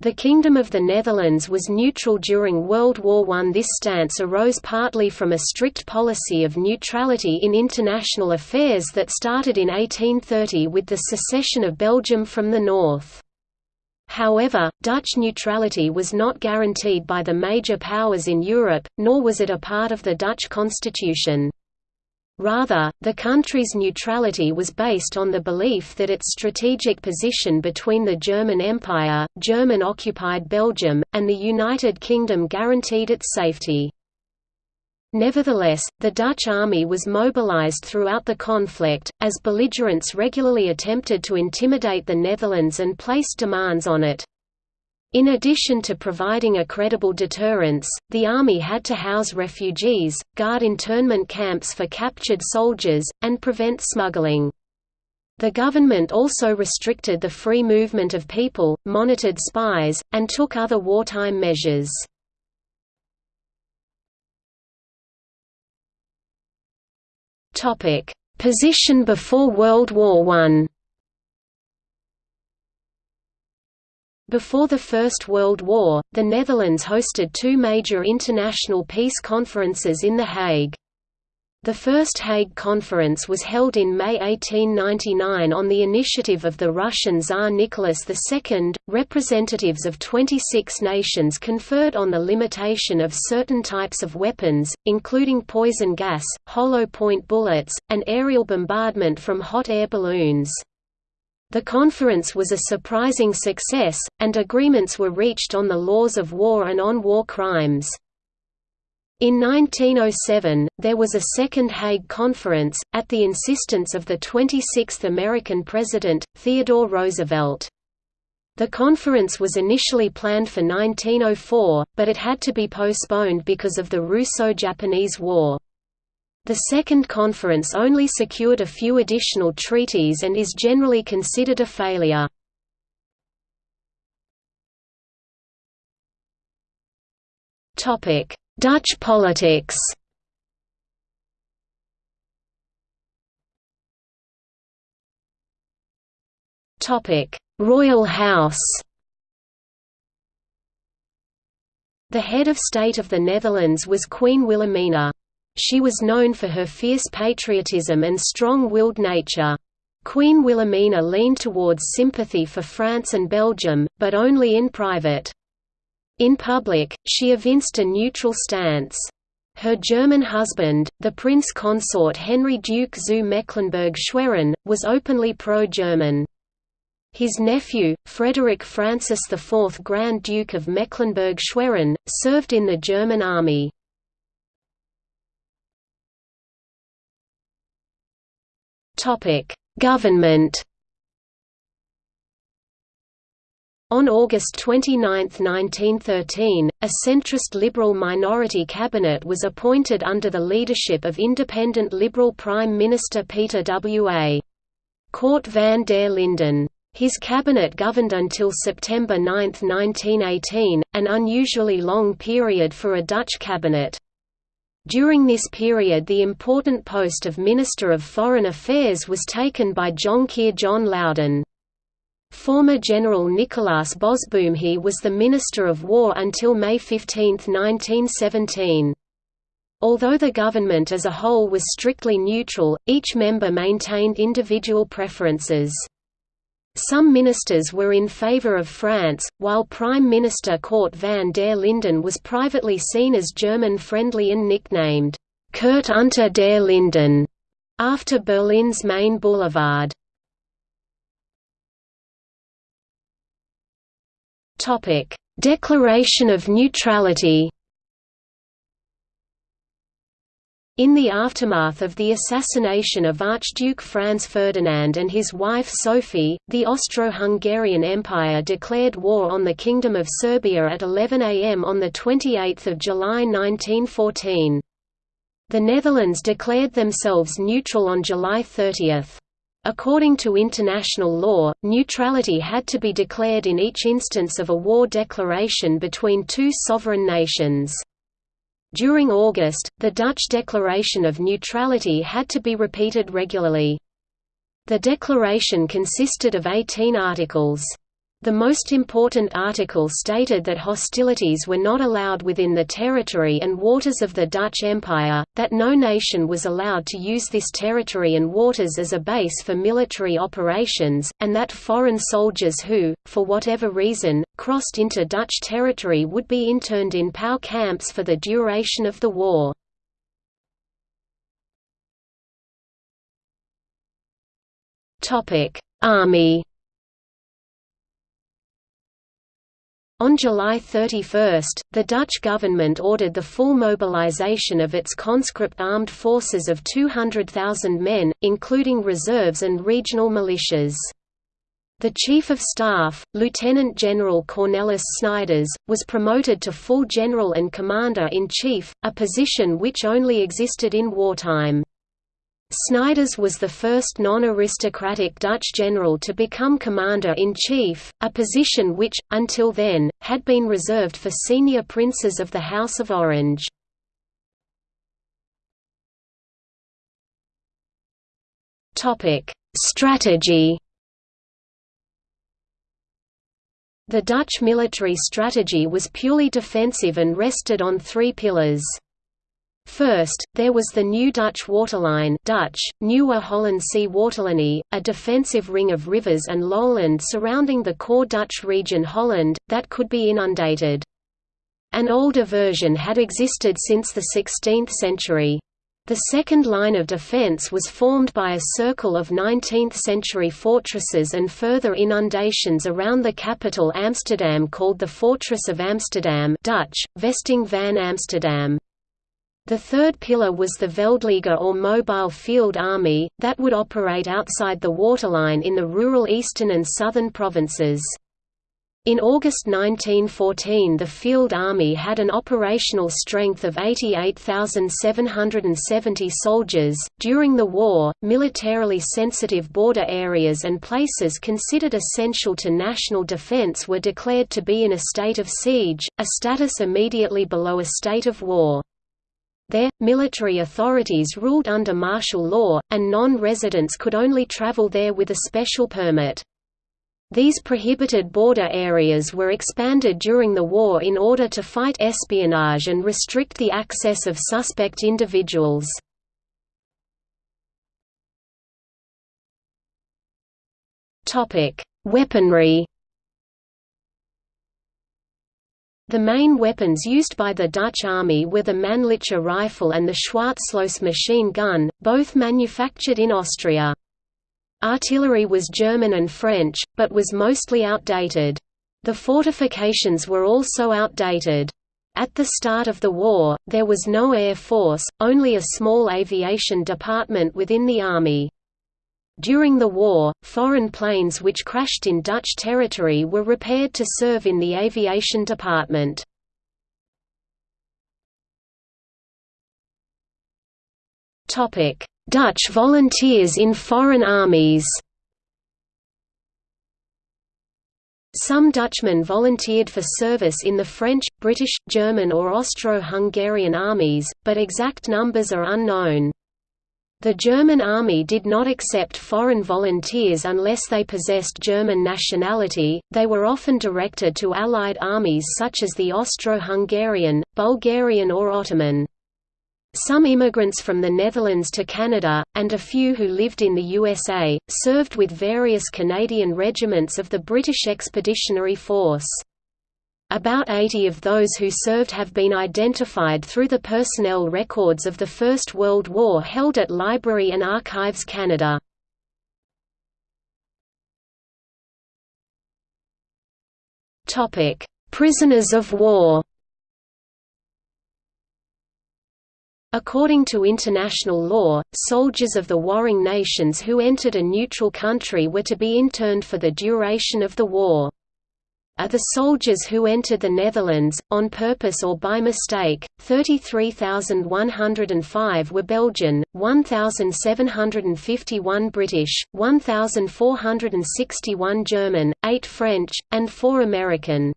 The Kingdom of the Netherlands was neutral during World War I. This stance arose partly from a strict policy of neutrality in international affairs that started in 1830 with the secession of Belgium from the north. However, Dutch neutrality was not guaranteed by the major powers in Europe, nor was it a part of the Dutch constitution. Rather, the country's neutrality was based on the belief that its strategic position between the German Empire, German-occupied Belgium, and the United Kingdom guaranteed its safety. Nevertheless, the Dutch army was mobilized throughout the conflict, as belligerents regularly attempted to intimidate the Netherlands and place demands on it. In addition to providing a credible deterrence, the army had to house refugees, guard internment camps for captured soldiers, and prevent smuggling. The government also restricted the free movement of people, monitored spies, and took other wartime measures. Position before World War I Before the First World War, the Netherlands hosted two major international peace conferences in The Hague. The First Hague Conference was held in May 1899 on the initiative of the Russian Tsar Nicholas II. Representatives of 26 nations conferred on the limitation of certain types of weapons, including poison gas, hollow point bullets, and aerial bombardment from hot air balloons. The conference was a surprising success, and agreements were reached on the laws of war and on war crimes. In 1907, there was a second Hague Conference, at the insistence of the 26th American President, Theodore Roosevelt. The conference was initially planned for 1904, but it had to be postponed because of the Russo-Japanese War. The Second Conference only secured a few additional treaties and is generally considered a failure. Dutch politics Royal House The head of state of the Netherlands was Queen Wilhelmina. She was known for her fierce patriotism and strong-willed nature. Queen Wilhelmina leaned towards sympathy for France and Belgium, but only in private. In public, she evinced a neutral stance. Her German husband, the prince consort Henry Duke zu Mecklenburg-Schwerin, was openly pro-German. His nephew, Frederick Francis IV Grand Duke of Mecklenburg-Schwerin, served in the German army. Government. On August 29, 1913, a centrist Liberal minority cabinet was appointed under the leadership of independent Liberal Prime Minister Pieter W. A. Cort van der Linden. His cabinet governed until September 9, 1918, an unusually long period for a Dutch cabinet. During this period the important post of Minister of Foreign Affairs was taken by Jonkheer John Loudon. Former General Nicolaas Bosboom-He was the Minister of War until May 15, 1917. Although the government as a whole was strictly neutral, each member maintained individual preferences. Some ministers were in favor of France, while Prime Minister Cort van der Linden was privately seen as German-friendly and nicknamed, Kurt unter der Linden, after Berlin's main boulevard. Declaration of neutrality In the aftermath of the assassination of Archduke Franz Ferdinand and his wife Sophie, the Austro-Hungarian Empire declared war on the Kingdom of Serbia at 11 am on 28 July 1914. The Netherlands declared themselves neutral on July 30. According to international law, neutrality had to be declared in each instance of a war declaration between two sovereign nations. During August, the Dutch declaration of neutrality had to be repeated regularly. The declaration consisted of 18 articles. The most important article stated that hostilities were not allowed within the territory and waters of the Dutch Empire, that no nation was allowed to use this territory and waters as a base for military operations, and that foreign soldiers who, for whatever reason, crossed into Dutch territory would be interned in POW camps for the duration of the war. Army On July 31, the Dutch government ordered the full mobilization of its conscript armed forces of 200,000 men, including reserves and regional militias. The Chief of Staff, Lieutenant General Cornelis Snijders, was promoted to full general and commander-in-chief, a position which only existed in wartime. Snijders was the first non-aristocratic Dutch general to become commander-in-chief, a position which, until then, had been reserved for senior princes of the House of Orange. Strategy The Dutch military strategy was purely defensive and rested on three pillars. First, there was the New Dutch Waterline Dutch, Nieuwe Hollandse Waterlinie, a defensive ring of rivers and lowland surrounding the core Dutch region Holland, that could be inundated. An older version had existed since the 16th century. The second line of defence was formed by a circle of 19th-century fortresses and further inundations around the capital Amsterdam called the Fortress of Amsterdam Dutch, Vesting van Amsterdam. The third pillar was the Veldleger or Mobile Field Army, that would operate outside the waterline in the rural eastern and southern provinces. In August 1914 the Field Army had an operational strength of 88,770 soldiers. During the war, militarily sensitive border areas and places considered essential to national defense were declared to be in a state of siege, a status immediately below a state of war. There, military authorities ruled under martial law, and non-residents could only travel there with a special permit. These prohibited border areas were expanded during the war in order to fight espionage and restrict the access of suspect individuals. Weaponry The main weapons used by the Dutch army were the Mannlicher rifle and the Schwarzlose machine gun, both manufactured in Austria. Artillery was German and French, but was mostly outdated. The fortifications were also outdated. At the start of the war, there was no air force, only a small aviation department within the army. During the war, foreign planes which crashed in Dutch territory were repaired to serve in the aviation department. Dutch volunteers in foreign armies Some Dutchmen volunteered for service in the French, British, German or Austro-Hungarian armies, but exact numbers are unknown. The German army did not accept foreign volunteers unless they possessed German nationality, they were often directed to Allied armies such as the Austro-Hungarian, Bulgarian or Ottoman. Some immigrants from the Netherlands to Canada, and a few who lived in the USA, served with various Canadian regiments of the British Expeditionary Force. About 80 of those who served have been identified through the personnel records of the First World War held at Library and Archives Canada. Prisoners of war According to international law, soldiers of the warring nations who entered a neutral country were to be interned for the duration of the war. Of the soldiers who entered the Netherlands, on purpose or by mistake, 33,105 were Belgian, 1,751 British, 1,461 German, 8 French, and 4 American.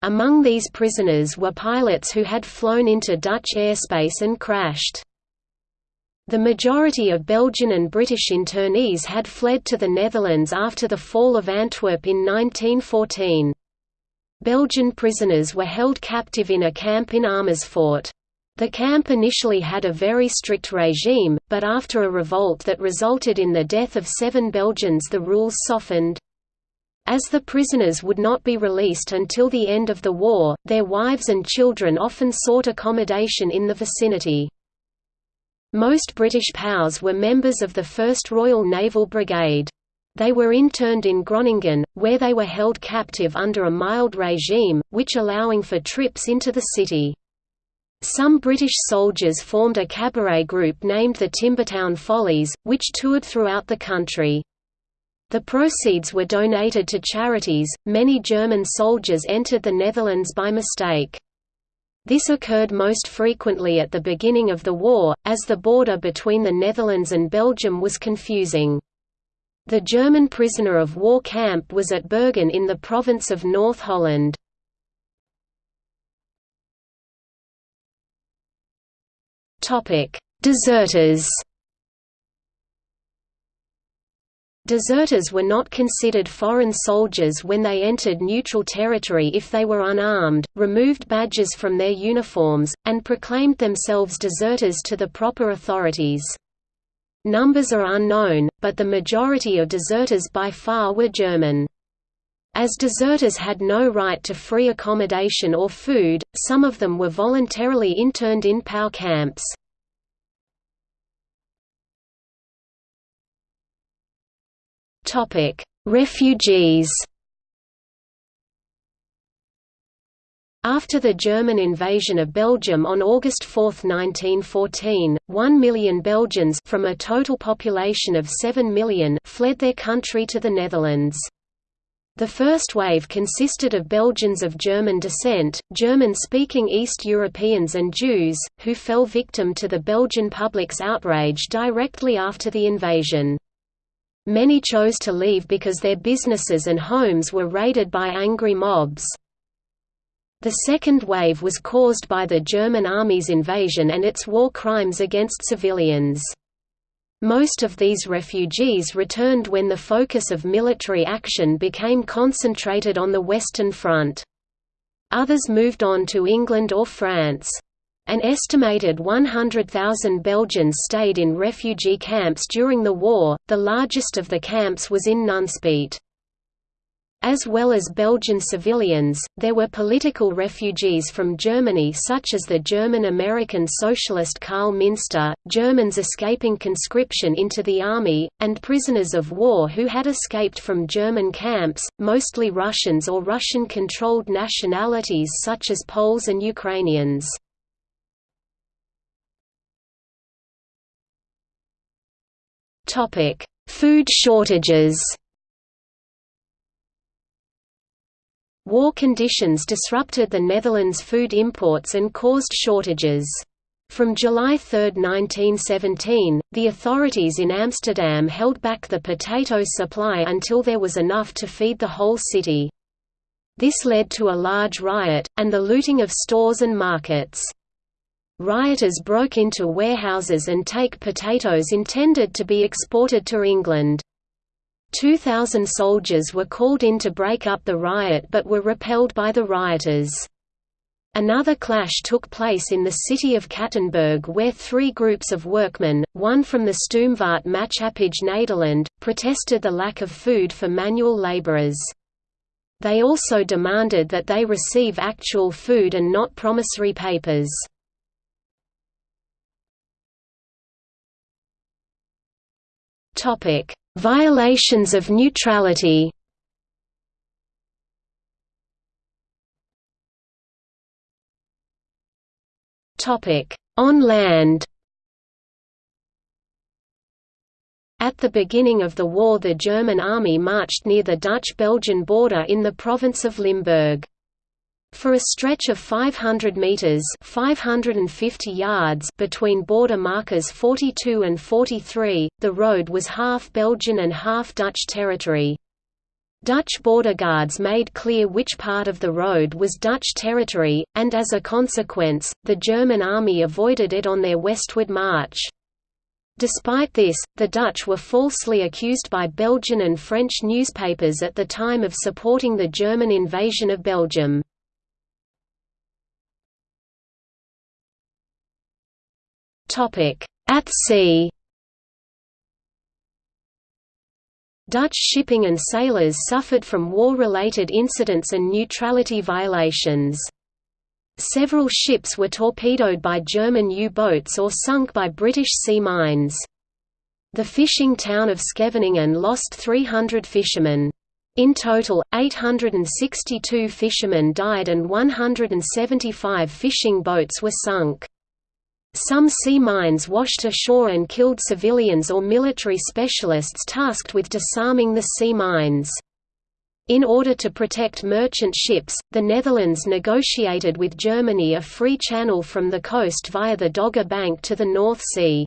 Among these prisoners were pilots who had flown into Dutch airspace and crashed. The majority of Belgian and British internees had fled to the Netherlands after the fall of Antwerp in 1914. Belgian prisoners were held captive in a camp in Amersfoort. The camp initially had a very strict regime, but after a revolt that resulted in the death of seven Belgians the rules softened. As the prisoners would not be released until the end of the war, their wives and children often sought accommodation in the vicinity. Most British POWs were members of the 1st Royal Naval Brigade. They were interned in Groningen, where they were held captive under a mild regime, which allowing for trips into the city. Some British soldiers formed a cabaret group named the Timbertown Follies, which toured throughout the country. The proceeds were donated to charities. Many German soldiers entered the Netherlands by mistake. This occurred most frequently at the beginning of the war, as the border between the Netherlands and Belgium was confusing. The German prisoner of war camp was at Bergen in the province of North Holland. Deserters. Deserters were not considered foreign soldiers when they entered neutral territory if they were unarmed, removed badges from their uniforms, and proclaimed themselves deserters to the proper authorities. Numbers are unknown, but the majority of deserters by far were German. As deserters had no right to free accommodation or food, some of them were voluntarily interned in POW camps. Refugees After the German invasion of Belgium on August 4, 1914, 1 million Belgians from a total population of 7 million fled their country to the Netherlands. The first wave consisted of Belgians of German descent, German-speaking East Europeans and Jews, who fell victim to the Belgian public's outrage directly after the invasion. Many chose to leave because their businesses and homes were raided by angry mobs. The second wave was caused by the German army's invasion and its war crimes against civilians. Most of these refugees returned when the focus of military action became concentrated on the Western Front. Others moved on to England or France. An estimated 100,000 Belgians stayed in refugee camps during the war, the largest of the camps was in Nunspeet. As well as Belgian civilians, there were political refugees from Germany such as the German-American socialist Karl Minster, Germans escaping conscription into the army, and prisoners of war who had escaped from German camps, mostly Russians or Russian-controlled nationalities such as Poles and Ukrainians. Food shortages War conditions disrupted the Netherlands' food imports and caused shortages. From July 3, 1917, the authorities in Amsterdam held back the potato supply until there was enough to feed the whole city. This led to a large riot, and the looting of stores and markets. Rioters broke into warehouses and take potatoes intended to be exported to England. 2,000 soldiers were called in to break up the riot but were repelled by the rioters. Another clash took place in the city of Kattenburg where three groups of workmen, one from the Stoomvaart Maatschappij Nederland, protested the lack of food for manual laborers. They also demanded that they receive actual food and not promissory papers. Topic: Violations of neutrality. Topic: On land. At the beginning of the war the German army marched near the Dutch-Belgian border in the province of Limburg. For a stretch of 500 meters (550 yards) between border markers 42 and 43, the road was half Belgian and half Dutch territory. Dutch border guards made clear which part of the road was Dutch territory, and as a consequence, the German army avoided it on their westward march. Despite this, the Dutch were falsely accused by Belgian and French newspapers at the time of supporting the German invasion of Belgium. At sea Dutch shipping and sailors suffered from war-related incidents and neutrality violations. Several ships were torpedoed by German U-boats or sunk by British sea mines. The fishing town of Scheveningen lost 300 fishermen. In total, 862 fishermen died and 175 fishing boats were sunk. Some sea mines washed ashore and killed civilians or military specialists tasked with disarming the sea mines. In order to protect merchant ships, the Netherlands negotiated with Germany a free channel from the coast via the Dogger Bank to the North Sea.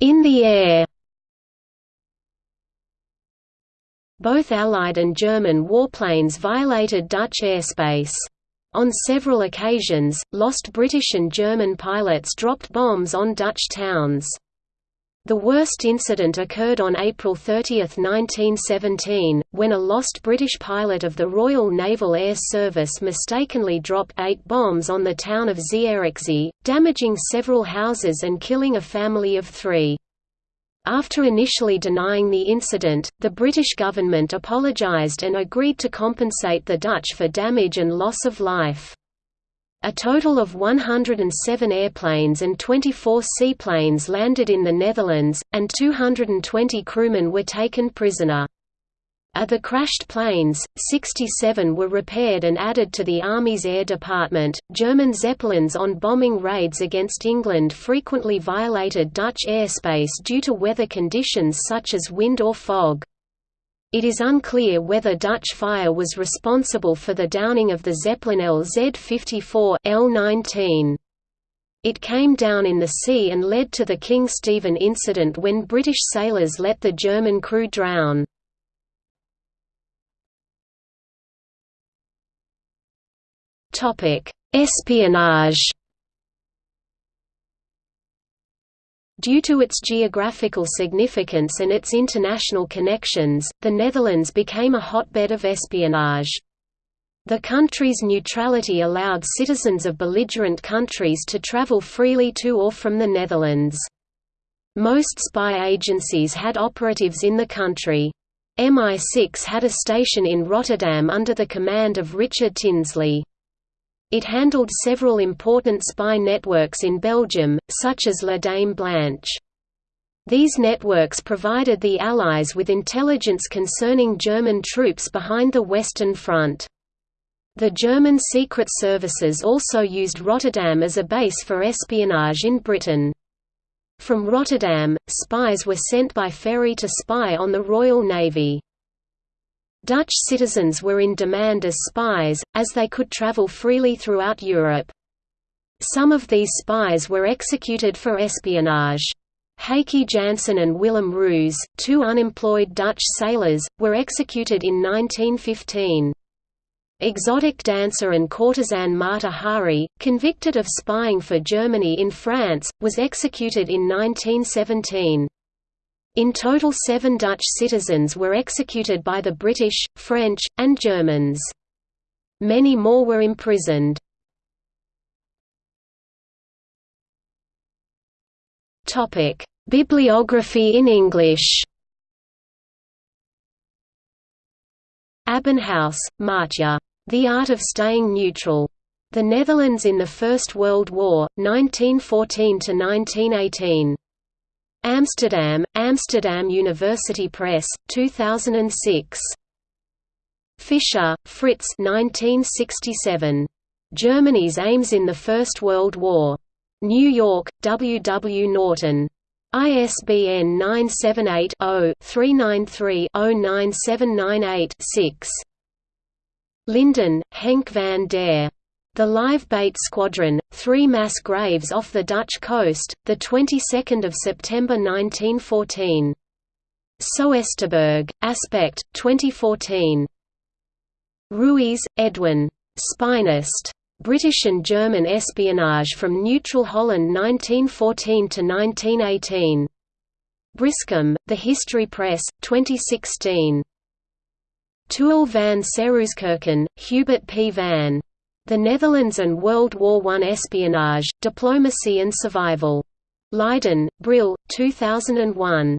In the air Both Allied and German warplanes violated Dutch airspace. On several occasions, lost British and German pilots dropped bombs on Dutch towns. The worst incident occurred on April 30, 1917, when a lost British pilot of the Royal Naval Air Service mistakenly dropped eight bombs on the town of Zierikzee, damaging several houses and killing a family of three. After initially denying the incident, the British government apologised and agreed to compensate the Dutch for damage and loss of life. A total of 107 airplanes and 24 seaplanes landed in the Netherlands, and 220 crewmen were taken prisoner. Of the crashed planes, 67 were repaired and added to the Army's Air Department. German Zeppelins on bombing raids against England frequently violated Dutch airspace due to weather conditions such as wind or fog. It is unclear whether Dutch fire was responsible for the downing of the Zeppelin LZ-54 L-19. It came down in the sea and led to the King Stephen incident when British sailors let the German crew drown. Espionage Due to its geographical significance and its international connections, the Netherlands became a hotbed of espionage. The country's neutrality allowed citizens of belligerent countries to travel freely to or from the Netherlands. Most spy agencies had operatives in the country. MI6 had a station in Rotterdam under the command of Richard Tinsley. It handled several important spy networks in Belgium, such as La Dame Blanche. These networks provided the Allies with intelligence concerning German troops behind the Western Front. The German secret services also used Rotterdam as a base for espionage in Britain. From Rotterdam, spies were sent by ferry to spy on the Royal Navy. Dutch citizens were in demand as spies, as they could travel freely throughout Europe. Some of these spies were executed for espionage. Heike Janssen and Willem Roos, two unemployed Dutch sailors, were executed in 1915. Exotic dancer and courtesan Mata Hari, convicted of spying for Germany in France, was executed in 1917. In total seven Dutch citizens were executed by the British, French, and Germans. Many more were imprisoned. Bibliography in English Abbenhuis, Maartje. The Art of Staying Neutral. The Netherlands in the First World War, 1914–1918. Amsterdam, Amsterdam University Press, 2006. Fischer, Fritz 1967. Germany's Aims in the First World War. New York, W. W. Norton. ISBN 978-0-393-09798-6. Linden, Henk van der. The Live Bait Squadron, three mass graves off the Dutch coast, the 22nd of September 1914. Soesterberg, Aspect, 2014. Ruis, Edwin. Spynest. British and German espionage from neutral Holland 1914 to 1918. Brimscombe, The History Press, 2016. Tuyll van Serooskerken, Hubert P. van. The Netherlands and World War I Espionage, Diplomacy and Survival. Leiden, Brill, 2001.